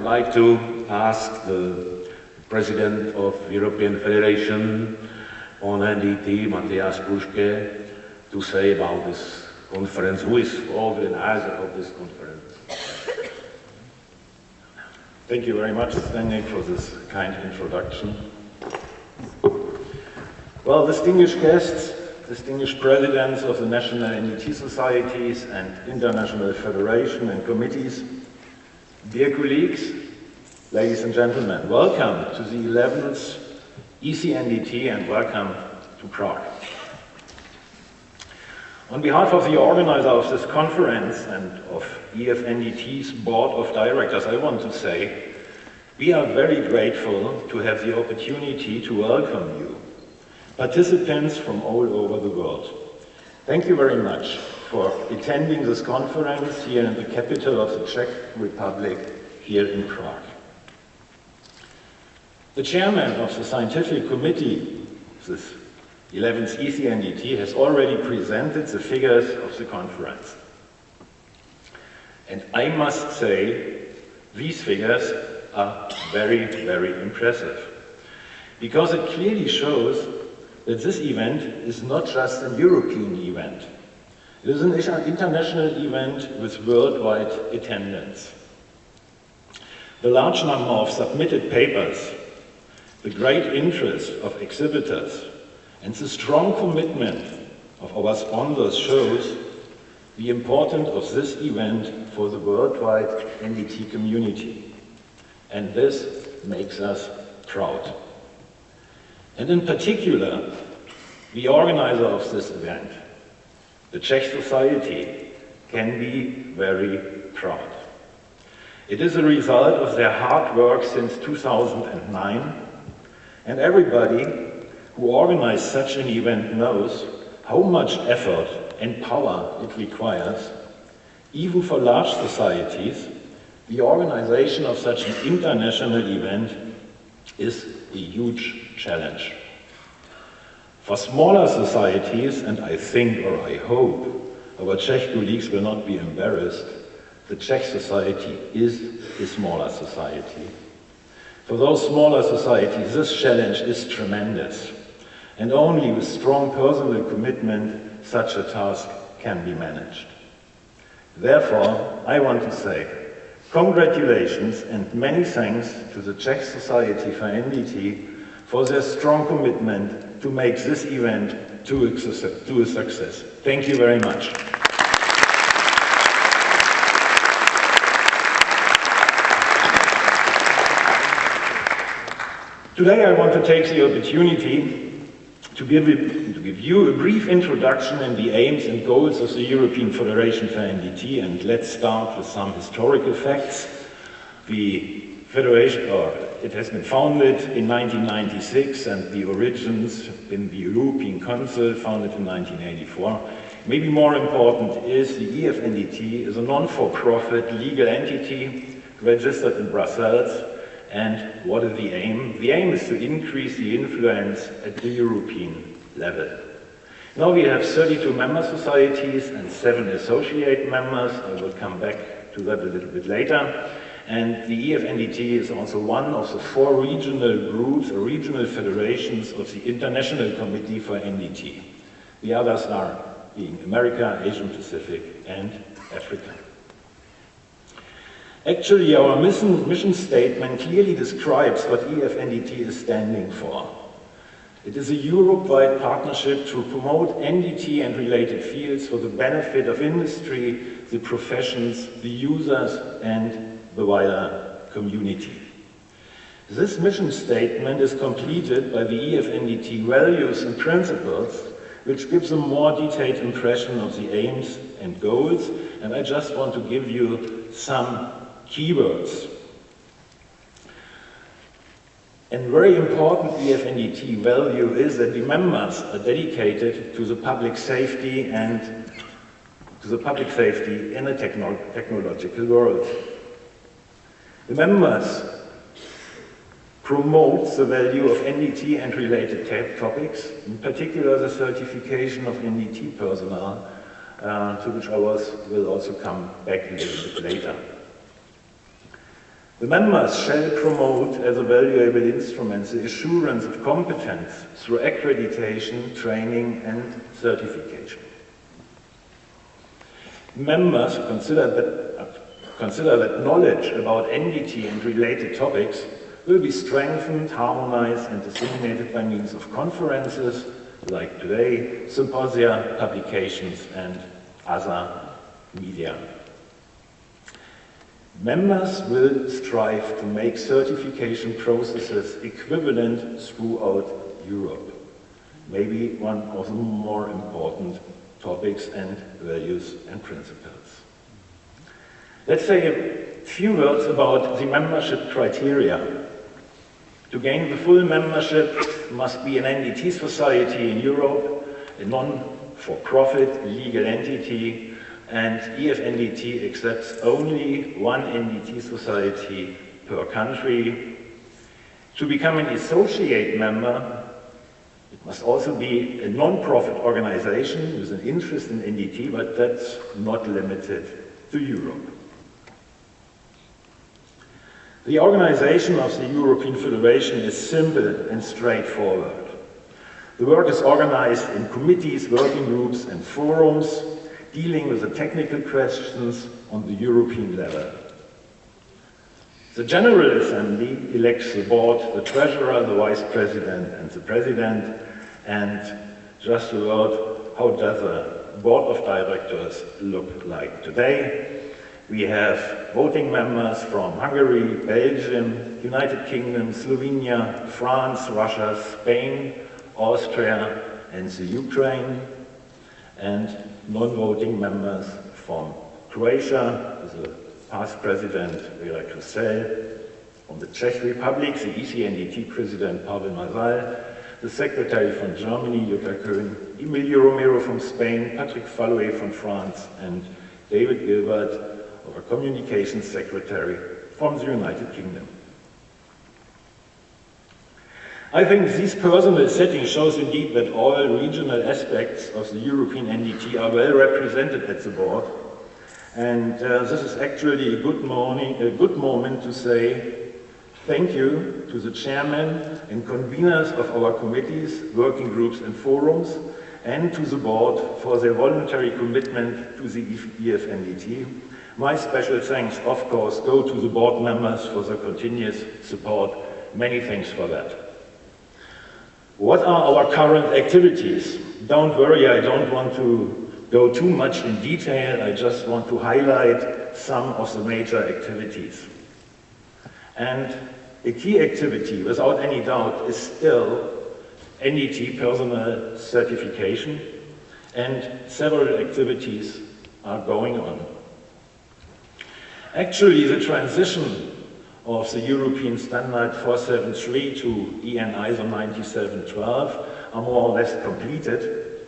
would like to ask the President of European Federation on NDT, Matthias Purschke, to say about this conference, who is organizer of this conference. Thank you very much, Stanley, for this kind introduction. Well, distinguished guests, distinguished presidents of the national NDT societies and international federation and committees, dear colleagues, ladies and gentlemen, welcome to the 11th ECNDT and welcome to Prague. On behalf of the organizer of this conference and of EFNDT's board of directors, I want to say we are very grateful to have the opportunity to welcome you, participants from all over the world. Thank you very much for attending this conference here in the capital of the Czech Republic, here in Prague. The chairman of the scientific committee, this 11th ECNDT, has already presented the figures of the conference. And I must say, these figures are very, very impressive. Because it clearly shows that this event is not just a European event. It is an international event with worldwide attendance. The large number of submitted papers, the great interest of exhibitors, and the strong commitment of our sponsors shows the importance of this event for the worldwide NDT community. And this makes us proud. And in particular, the organizer of this event, the Czech Society, can be very proud. It is a result of their hard work since 2009, and everybody who organized such an event knows how much effort and power it requires, even for large societies, the organization of such an international event is a huge challenge. For smaller societies, and I think or I hope our Czech colleagues will not be embarrassed, the Czech society is a smaller society. For those smaller societies, this challenge is tremendous. And only with strong personal commitment such a task can be managed. Therefore, I want to say congratulations and many thanks to the Czech Society for NDT for their strong commitment to make this event to a success. Thank you very much. Today I want to take the opportunity to give, to give you a brief introduction in the aims and goals of the European Federation for NDT, and let's start with some historical facts. The Federation, or it has been founded in 1996, and the origins in the European Council, founded in 1984. Maybe more important is the EFNDT is a non-for-profit legal entity registered in Brussels and what is the aim? The aim is to increase the influence at the European level. Now we have 32 member societies and seven associate members. I will come back to that a little bit later. And the EFNDT is also one of the four regional groups regional federations of the International Committee for NDT. The others are being America, Asian Pacific, and Africa. Actually, our mission, mission statement clearly describes what EFNDT is standing for. It is a Europe-wide partnership to promote NDT and related fields for the benefit of industry, the professions, the users, and the wider community. This mission statement is completed by the EFNDT values and principles, which gives a more detailed impression of the aims and goals, and I just want to give you some keywords. And very important EFNDT value is that the members are dedicated to the public safety and to the public safety in a techno technological world. The members promote the value of NDT and related topics, in particular the certification of NDT personnel, uh, to which I will also come back a little bit later. The members shall promote as a valuable instrument the assurance of competence through accreditation, training and certification. Members consider that, consider that knowledge about NDT and related topics will be strengthened, harmonized and disseminated by means of conferences like today, symposia, publications and other media. Members will strive to make certification processes equivalent throughout Europe. Maybe one of the more important topics and values and principles. Let's say a few words about the membership criteria. To gain the full membership must be an NDT society in Europe, a non-for-profit legal entity and EFNDT accepts only one NDT society per country. To become an associate member, it must also be a non-profit organization with an interest in NDT, but that's not limited to Europe. The organization of the European Federation is simple and straightforward. The work is organized in committees, working groups and forums dealing with the technical questions on the European level. The General Assembly elects the board, the treasurer, the vice president and the president and just a word, how does a board of directors look like today? We have voting members from Hungary, Belgium, United Kingdom, Slovenia, France, Russia, Spain, Austria and the Ukraine. And non-voting members from Croatia, the past president Vera Krstelj, from the Czech Republic, the ECNDT president Pavel Mazal, the secretary from Germany, Jutta Köhn, Emilio Romero from Spain, Patrick Falloy from France, and David Gilbert, our communications secretary from the United Kingdom. I think this personal setting shows indeed that all regional aspects of the European NDT are well represented at the board. And uh, this is actually a good, morning, a good moment to say thank you to the chairman and conveners of our committees, working groups and forums, and to the board for their voluntary commitment to the EFNDT. My special thanks, of course, go to the board members for their continuous support. Many thanks for that. What are our current activities? Don't worry, I don't want to go too much in detail. I just want to highlight some of the major activities. And a key activity, without any doubt, is still NDT personal certification, and several activities are going on. Actually, the transition of the European Standard 473 to EN ISO 9712 are more or less completed.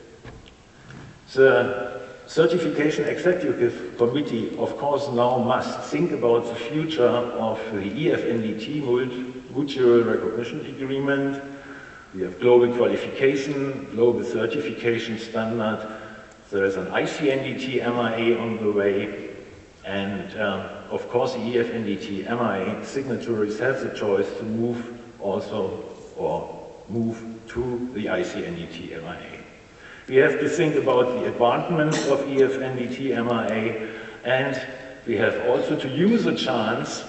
The Certification Executive Committee, of course, now must think about the future of the EFNDT Mutual Recognition Agreement. We have global qualification, global certification standard. There is an ICNDT MRA on the way, and um, of course, the EFNDT MRA signatories have the choice to move also or move to the ICNDT MRA. We have to think about the advancements of EFNDT MRA and we have also to use the chance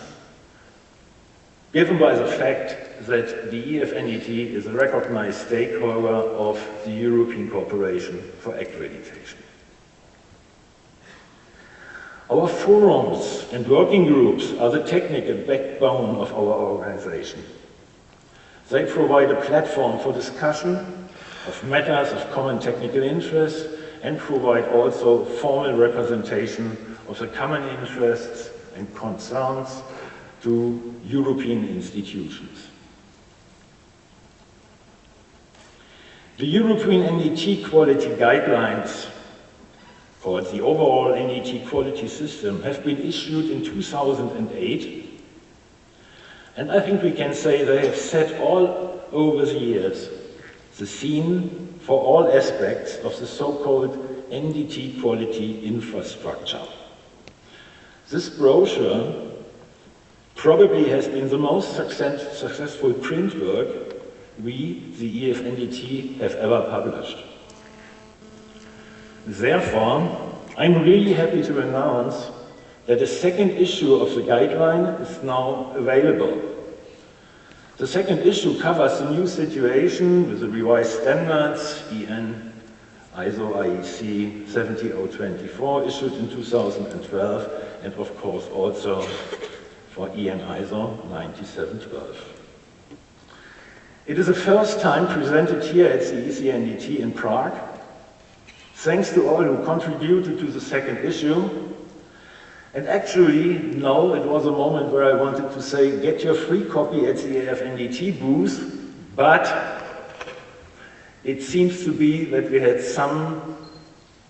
given by the fact that the EFNDT is a recognized stakeholder of the European Cooperation for Accreditation. Our forums and working groups are the technical backbone of our organization. They provide a platform for discussion of matters of common technical interest and provide also formal representation of the common interests and concerns to European institutions. The European NDT quality guidelines for the overall NDT quality system have been issued in 2008. And I think we can say they have set all over the years the scene for all aspects of the so-called NDT quality infrastructure. This brochure probably has been the most success, successful print work we, the EFNDT, have ever published. Therefore, I'm really happy to announce that a second issue of the guideline is now available. The second issue covers the new situation with the revised standards, EN ISO IEC 70024 issued in 2012, and of course also for EN ISO 9712. It is the first time presented here at the ECNDT in Prague. Thanks to all who contributed to the second issue. And actually, no, it was a moment where I wanted to say, get your free copy at the EFNDT booth, but it seems to be that we had some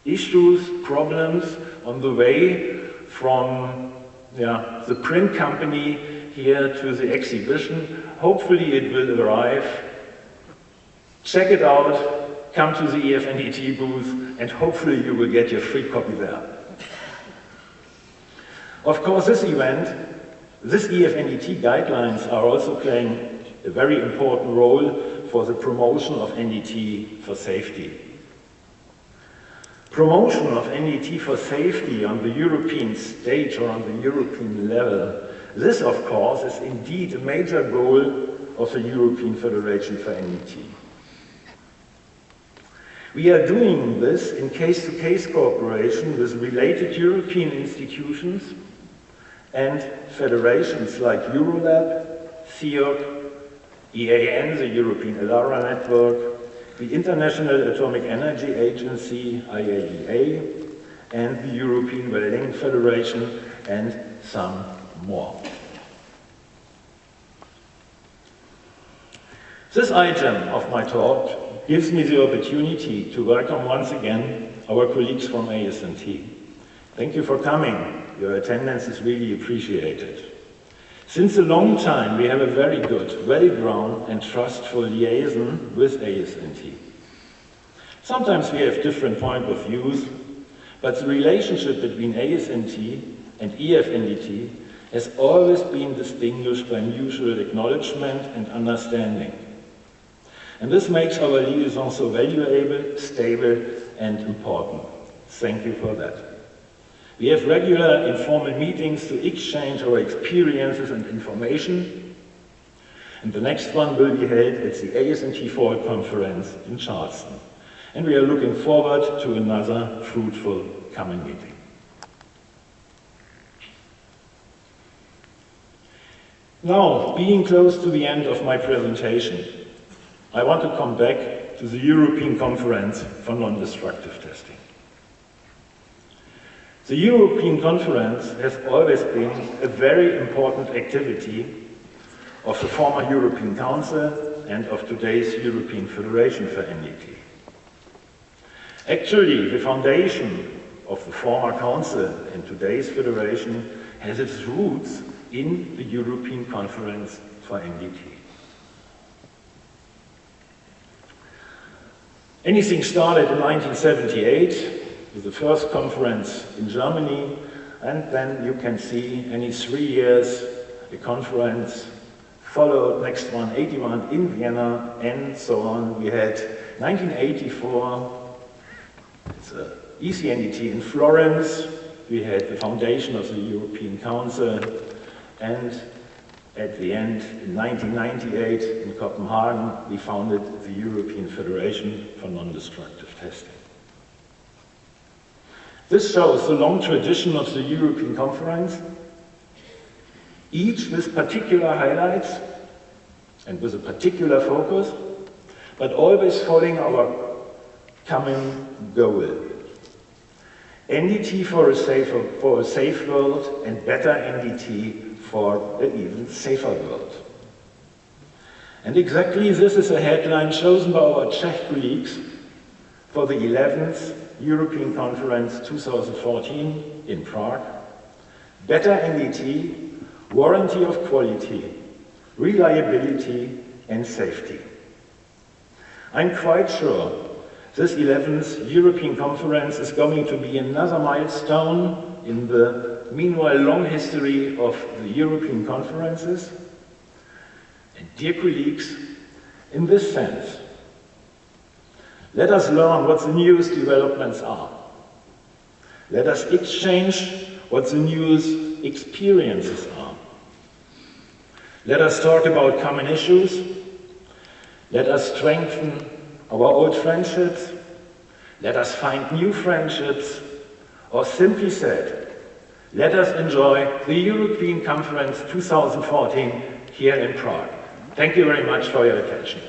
issues, problems on the way from yeah, the print company here to the exhibition. Hopefully it will arrive. Check it out, come to the EFNDT booth, and hopefully you will get your free copy there. Of course, this event, this EFNDT guidelines are also playing a very important role for the promotion of NDT for safety. Promotion of NDT for safety on the European stage or on the European level, this of course is indeed a major goal of the European Federation for NDT. We are doing this in case-to-case -case cooperation with related European institutions and federations like Eurolab, CEOC, EAN, the European ALARA Network, the International Atomic Energy Agency, IAEA, and the European Welding Federation, and some more. This item of my talk gives me the opportunity to welcome once again our colleagues from ASNT. Thank you for coming. Your attendance is really appreciated. Since a long time, we have a very good, well-grown and trustful liaison with ASNT. Sometimes we have different point of views, but the relationship between ASNT and EFNDT has always been distinguished by mutual acknowledgement and understanding. And this makes our liaison so valuable, stable, and important. Thank you for that. We have regular informal meetings to exchange our experiences and information. And the next one will be held at the ASNT Fall Conference in Charleston. And we are looking forward to another fruitful coming meeting. Now, being close to the end of my presentation, I want to come back to the European Conference for Non-Destructive Testing. The European Conference has always been a very important activity of the former European Council and of today's European Federation for NDT. Actually, the foundation of the former Council and today's Federation has its roots in the European Conference for NDT. Anything started in 1978 with the first conference in Germany, and then you can see any three years a conference followed next one 81 in Vienna and so on. We had 1984, it's a ECNDT in Florence, we had the foundation of the European Council and at the end, in 1998 in Copenhagen, we founded the European Federation for Non-Destructive Testing. This shows the long tradition of the European Conference, each with particular highlights and with a particular focus, but always following our common goal. NDT for a, safer, for a safe world and better NDT for an even safer world. And exactly this is a headline chosen by our Czech colleagues for the 11th European Conference 2014 in Prague, better NDT, warranty of quality, reliability and safety. I'm quite sure this 11th European Conference is going to be another milestone in the meanwhile, long history of the European conferences. And dear colleagues, in this sense, let us learn what the newest developments are. Let us exchange what the newest experiences are. Let us talk about common issues. Let us strengthen our old friendships. Let us find new friendships. Or simply said, let us enjoy the European Conference 2014 here in Prague. Thank you very much for your attention.